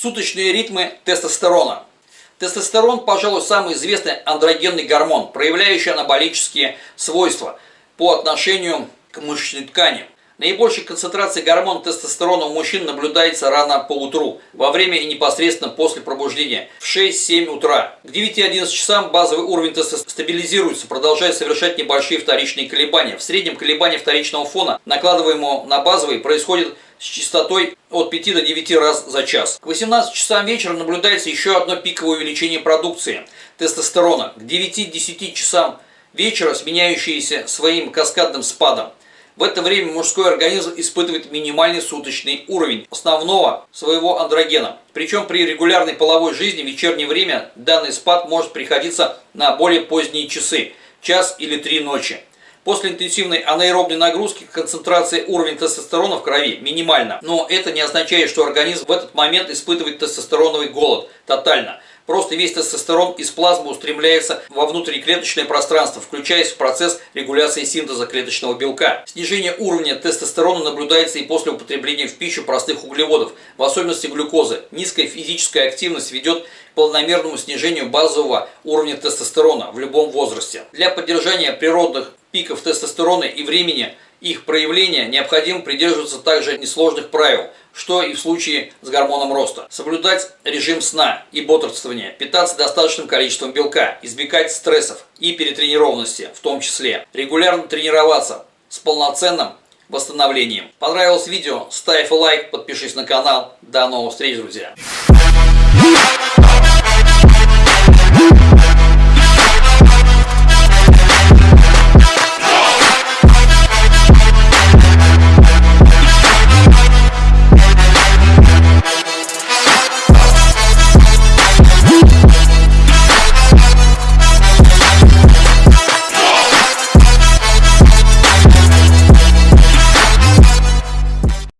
Суточные ритмы тестостерона. Тестостерон, пожалуй, самый известный андрогенный гормон, проявляющий анаболические свойства по отношению к мышечной ткани. Наибольшая концентрация гормона тестостерона у мужчин наблюдается рано по утру, во время и непосредственно после пробуждения, в 6-7 утра. К 9-11 часам базовый уровень тестостерона стабилизируется, продолжая совершать небольшие вторичные колебания. В среднем колебания вторичного фона, накладываемого на базовый, происходит с частотой от 5 до 9 раз за час. К 18 часам вечера наблюдается еще одно пиковое увеличение продукции тестостерона. К 9-10 часам вечера, сменяющееся своим каскадным спадом. В это время мужской организм испытывает минимальный суточный уровень основного своего андрогена. Причем при регулярной половой жизни в вечернее время данный спад может приходиться на более поздние часы, час или три ночи. После интенсивной анаэробной нагрузки концентрация уровня тестостерона в крови минимальна. Но это не означает, что организм в этот момент испытывает тестостероновый голод тотально. Просто весь тестостерон из плазмы устремляется во внутриклеточное пространство, включаясь в процесс регуляции синтеза клеточного белка. Снижение уровня тестостерона наблюдается и после употребления в пищу простых углеводов, в особенности глюкозы. Низкая физическая активность ведет к полномерному снижению базового уровня тестостерона в любом возрасте. Для поддержания природных пиков тестостерона и времени их проявления необходимо придерживаться также несложных правил, что и в случае с гормоном роста. Соблюдать режим сна и бодрствования, питаться достаточным количеством белка, избегать стрессов и перетренированности в том числе, регулярно тренироваться с полноценным восстановлением. Понравилось видео? Ставь лайк, подпишись на канал. До новых встреч, друзья!